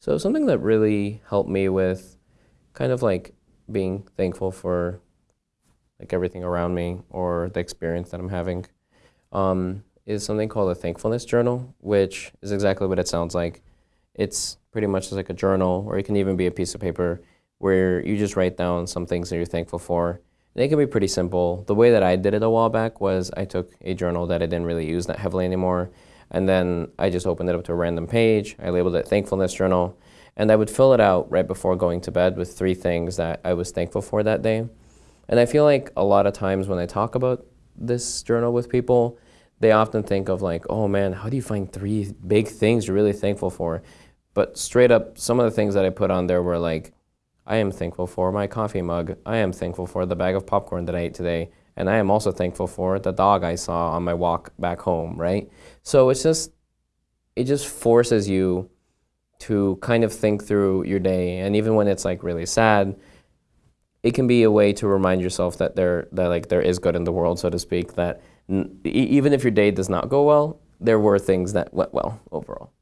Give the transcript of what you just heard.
So something that really helped me with kind of like being thankful for like everything around me or the experience that I'm having um, is something called a thankfulness journal, which is exactly what it sounds like. It's pretty much just like a journal, or it can even be a piece of paper where you just write down some things that you're thankful for. And it can be pretty simple. The way that I did it a while back was I took a journal that I didn't really use that heavily anymore, and then I just opened it up to a random page. I labeled it thankfulness journal, and I would fill it out right before going to bed with three things that I was thankful for that day. And I feel like a lot of times when I talk about this journal with people, they often think of like, oh man, how do you find three big things you're really thankful for? But straight up, some of the things that I put on there were like, I am thankful for my coffee mug. I am thankful for the bag of popcorn that I ate today. And I am also thankful for the dog I saw on my walk back home, right? So it's just, it just forces you to kind of think through your day. And even when it's like really sad, it can be a way to remind yourself that there, that like there is good in the world, so to speak, that even if your day does not go well, there were things that went well overall.